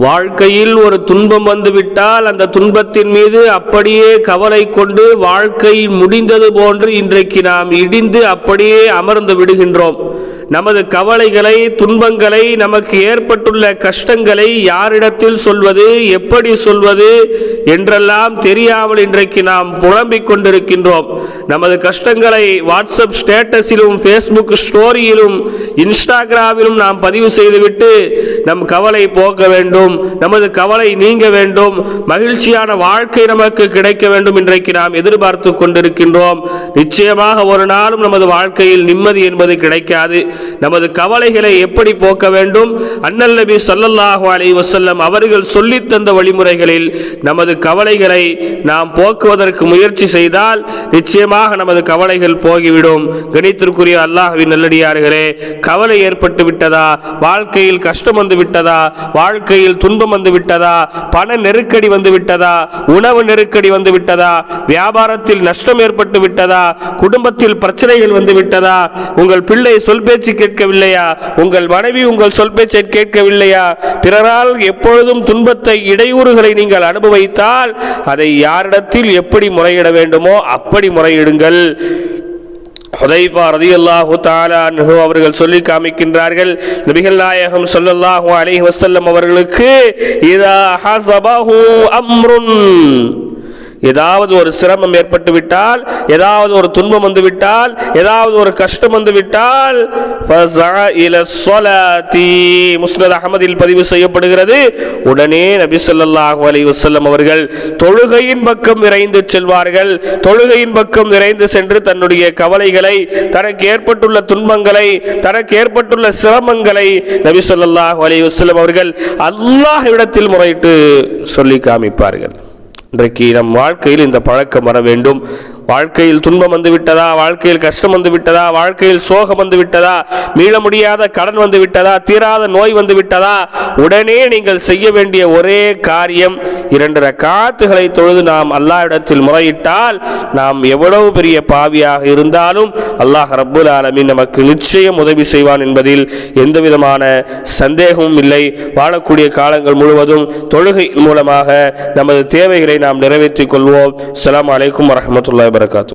வாழ்க்கையில் ஒரு துன்பம் வந்துவிட்டால் அந்த துன்பத்தின் மீது அப்படியே கவலை கொண்டு வாழ்க்கை முடிந்தது போன்று இன்றைக்கு நாம் இடிந்து அப்படியே அமர்ந்து விடுகின்றோம். நமது கவலைகளை துன்பங்களை நமக்கு ஏற்பட்டுள்ள கஷ்டங்களை யாரிடத்தில் சொல்வது எப்படி சொல்வது என்றெல்லாம் தெரியாமல் இன்றைக்கு நாம் புலம்பிக் கொண்டிருக்கின்றோம். நமது கஷ்டங்களை வாட்ஸ்அப் ஸ்டேட்டஸிலும் ஃபேஸ்புக் ஸ்டோரியிலும் இன்ஸ்டாகிராமிலும் நாம் பதிவு செய்துவிட்டு நம் கவலை போக்க வேண்டும் நமது கவலை நீங்க வேண்டும் மகிழ்ச்சியான வாழ்க்கை நமக்கு கிடைக்க வேண்டும் இன்றைக்கு நாம் எதிர்பார்த்து கொண்டிருக்கின்றோம். நிச்சயமாக ஒரு நாளும் நமது வாழ்க்கையில் நிம்மதி என்பது கிடைக்காது. நமது கவலைகளை எப்படி போக்க வேண்டும்? அண்ணல் நபி சொல்லல்லாஹு அலி வசல்லம் அவர்கள் சொல்லித் தந்த வழிமுறைகளில் நமது கவலைகளை நாம் போக்குவதற்கு முயற்சி செய்தால் நிச்சயமாக நமது கவலைகள் போகிவிடும். கணித்திற்குரிய அல்லாஹுவின் நல்லடியார்களே கவலை ஏற்பட்டு விட்டதா? வாழ்க்கையில் கஷ்டம் வந்து விட்டதா வாழ்க்கையில் துன்பம் வந்து விட்டதா பண நெருக்கடி வந்து விட்டதா உணவு நெருக்கடி வந்து விட்டதா வியாபாரத்தில் நஷ்டம் ஏற்பட்டு விட்டதா? குடும்பத்தில் பிரச்சனைகள் வந்து விட்டதா உங்கள் பிள்ளை சொல் பேச்சு கேட்கவில்லையா? உங்கள் மனைவி உங்கள் சொல் பேச்சை கேட்கவில்லையா? பிறரால் எப்பொழுதும் துன்பத்தை இடையூறுகளை நீங்கள் அனுபவித்தால் அதை யாரிடத்தில் எப்படி முறையிட வேண்டுமோ அப்படி முறையிடுங்கள். ஹுதைபா ரதியல்லாஹு தாலா அன்ஹு அவர்கள் சொல்லி காமிக்கின்றார்கள். நபிகள் நாயகம் சொல்லல்லாஹு அலைஹி வசல்லம் அவர்களுக்கு இதா ஹசபஹு அம்ருன். ஏதாவது ஒரு சிரமம் ஏற்பட்டு விட்டால் ஏதாவது ஒரு துன்பம் வந்து விட்டால் ஏதாவது ஒரு கஷ்டம் வந்து விட்டால் முஸ்னத் அகமதில் பதிவு செய்யப்படுகிறது. உடனே நபி சொல்லாஹு அலி வசல்லம் அவர்கள் தொழுகையின் பக்கம் விரைந்து செல்வார்கள். தொழுகையின் பக்கம் விரைந்து சென்று தன்னுடைய கவலைகளை தனக்கு ஏற்பட்டுள்ள துன்பங்களை தனக்கு ஏற்பட்டுள்ள சிரமங்களை நபி சொல்லாஹு அலி வசல்லம் அவர்கள் அல்லாஹ்விடத்தில் முறையிட்டு சொல்லி காமிப்பார்கள். இன்றைக்கு நம் வாழ்க்கையில் இந்த பழக்கம் வர வேண்டும். வாழ்க்கையில் துன்பம் வந்து விட்டதா? வாழ்க்கையில் கஷ்டம் வந்து விட்டதா? வாழ்க்கையில் சோகம் வந்து விட்டதா? மீள முடியாத கடன் வந்து விட்டதா? தீராத நோய் வந்து விட்டதா? உடனே நீங்கள் செய்ய வேண்டிய ஒரே காரியம் இரண்டு ரக்காத்துகளை தொழுது நாம் அல்லாஹ்விடத்தில் முறையிட்டால் நாம் எவ்வளவு பெரிய பாவியாக இருந்தாலும் அல்லாஹ் ரப்புல் ஆலமின் நமக்கு நிச்சயம் உதவி செய்வான் என்பதில் எந்த விதமான சந்தேகமும் இல்லை. வாழக்கூடிய காலங்கள் முழுவதும் தொழுகை மூலமாக நமது தேவைகளை நாம் நிறைவேற்றிக் கொள்வோம். அஸ்ஸலாமு அலைக்கும் வரஹ்மத்துல்லாஹி wabarakatuh.